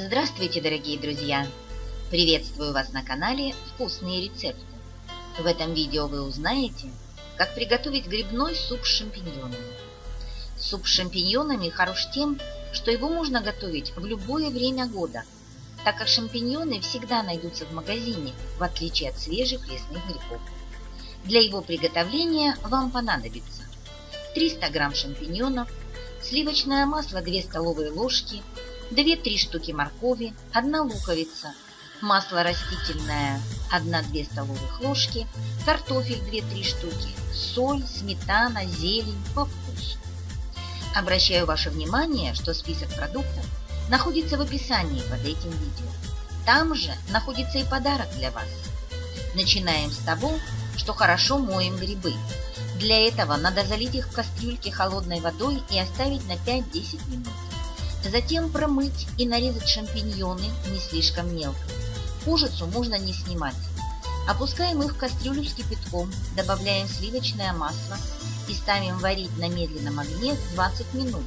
Здравствуйте, дорогие друзья! Приветствую вас на канале «Вкусные рецепты». В этом видео вы узнаете, как приготовить грибной суп с шампиньонами. Суп с шампиньонами хорош тем, что его можно готовить в любое время года, так как шампиньоны всегда найдутся в магазине, в отличие от свежих лесных грибов. Для его приготовления вам понадобится 300 грамм шампиньонов, сливочное масло 2 столовые ложки, 2-3 штуки моркови, 1 луковица, масло растительное 1-2 столовых ложки, картофель 2-3 штуки, соль, сметана, зелень по вкусу. Обращаю ваше внимание, что список продуктов находится в описании под этим видео. Там же находится и подарок для вас. Начинаем с того, что хорошо моем грибы. Для этого надо залить их в кастрюльке холодной водой и оставить на 5-10 минут. Затем промыть и нарезать шампиньоны не слишком мелко. Кожицу можно не снимать. Опускаем их в кастрюлю с кипятком, добавляем сливочное масло и ставим варить на медленном огне 20 минут,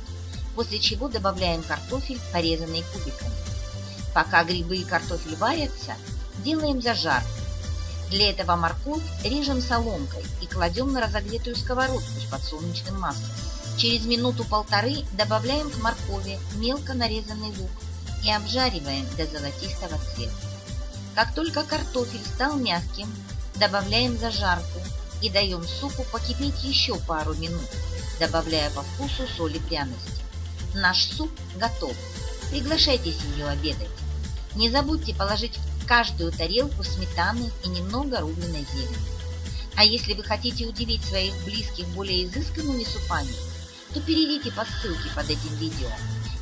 после чего добавляем картофель, порезанный кубиками. Пока грибы и картофель варятся, делаем зажарку. Для этого морковь режем соломкой и кладем на разогретую сковородку с подсолнечным маслом. Через минуту-полторы добавляем к моркови мелко нарезанный лук и обжариваем до золотистого цвета. Как только картофель стал мягким, добавляем зажарку и даем супу покипеть еще пару минут, добавляя по вкусу соль и пряности. Наш суп готов. Приглашайте семью обедать. Не забудьте положить в каждую тарелку сметаны и немного рубленой зелени. А если вы хотите удивить своих близких более изысканными супами, то перейдите по ссылке под этим видео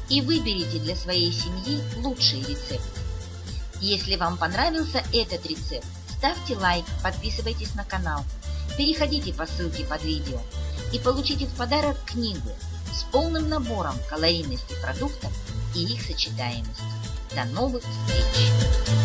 и выберите для своей семьи лучшие рецепты. Если вам понравился этот рецепт, ставьте лайк, подписывайтесь на канал, переходите по ссылке под видео и получите в подарок книгу с полным набором калорийности продуктов и их сочетаемости. До новых встреч!